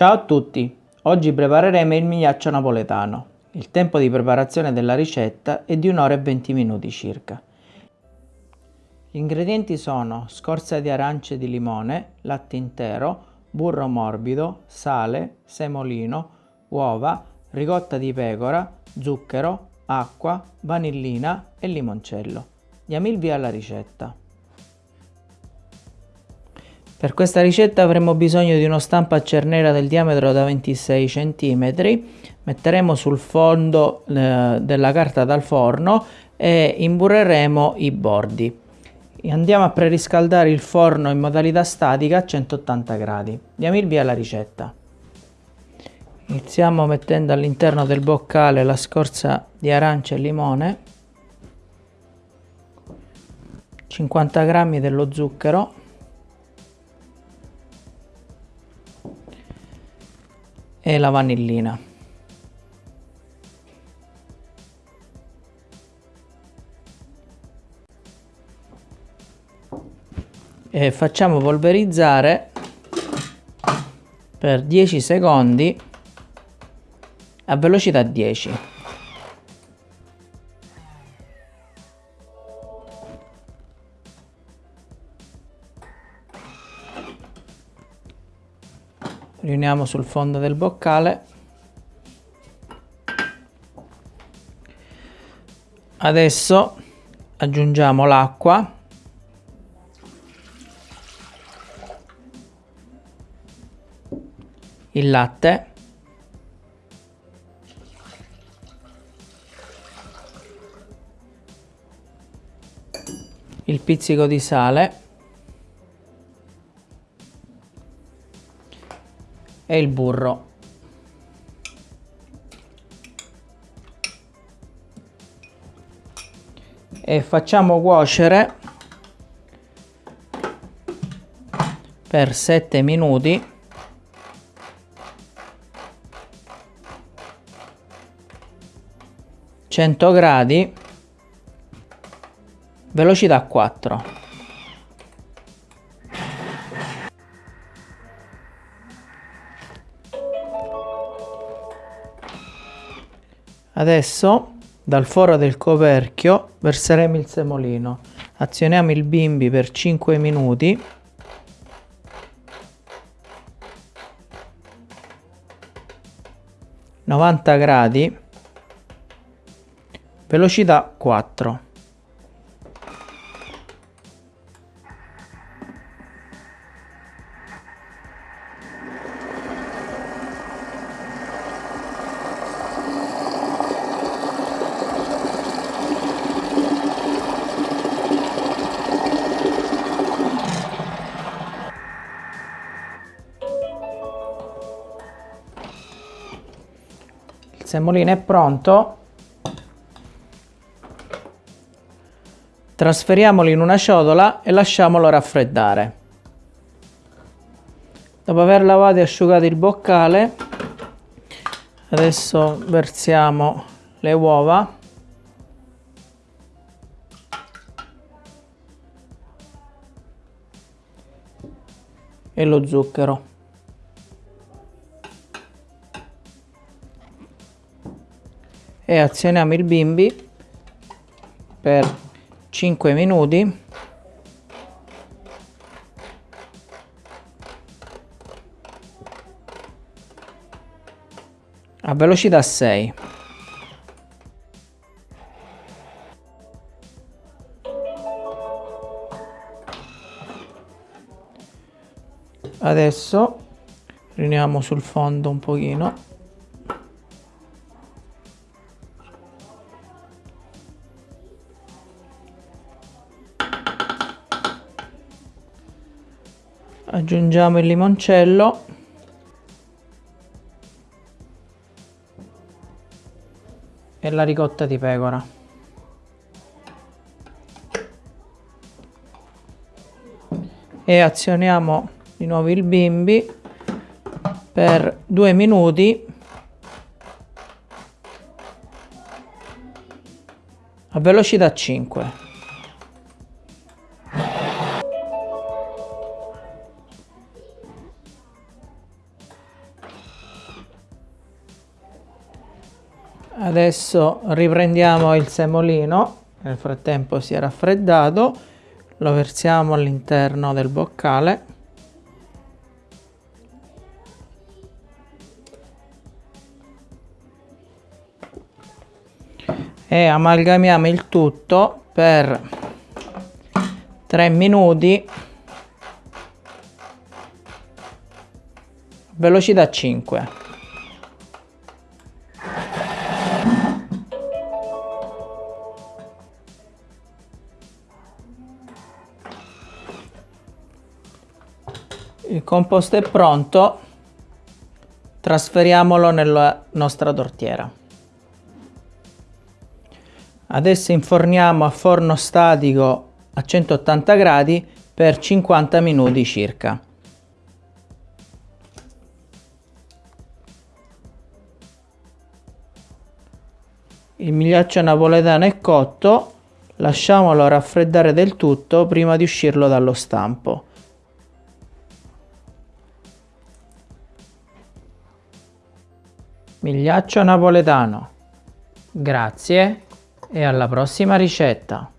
Ciao a tutti! Oggi prepareremo il migliaccio napoletano. Il tempo di preparazione della ricetta è di un'ora e 20 minuti circa. Gli ingredienti sono scorza di arance di limone, latte intero, burro morbido, sale, semolino, uova, ricotta di pecora, zucchero, acqua, vanillina e limoncello. Diamo il via alla ricetta. Per questa ricetta avremo bisogno di uno stampo a cernera del diametro da 26 cm, metteremo sul fondo eh, della carta dal forno e imburreremo i bordi. Andiamo a preriscaldare il forno in modalità statica a 180 gradi. Diamo il via alla ricetta. Iniziamo mettendo all'interno del boccale la scorza di arancia e limone, 50 g dello zucchero, e la vanillina. E facciamo polverizzare per 10 secondi a velocità 10. Riuniamo sul fondo del boccale. Adesso aggiungiamo l'acqua. Il latte. Il pizzico di sale e il burro. E facciamo cuocere per 7 minuti. Gradi. Velocità 4 Adesso dal foro del coperchio verseremo il semolino. Azioniamo il bimbi per 5 minuti. Novanta gradi. Velocità 4. Semolino è pronto. Trasferiamolo in una ciotola e lasciamolo raffreddare. Dopo aver lavato e asciugato il boccale adesso versiamo le uova. E lo zucchero e azioniamo il bimbi per 5 minuti. A velocità 6 adesso riuniamo sul fondo un pochino aggiungiamo il limoncello. E la ricotta di pecora. E azioniamo di nuovo il bimbi per due minuti. A velocità 5 Adesso riprendiamo il semolino, nel frattempo si è raffreddato, lo versiamo all'interno del boccale. E amalgamiamo il tutto per 3 minuti. Velocità 5 il composto è pronto. Trasferiamolo nella nostra tortiera adesso inforniamo a forno statico a 180 gradi per 50 minuti circa. Il migliaccio napoletano è cotto. Lasciamolo raffreddare del tutto prima di uscirlo dallo stampo Migliaccio napoletano. Grazie e alla prossima ricetta.